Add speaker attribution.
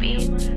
Speaker 1: Be.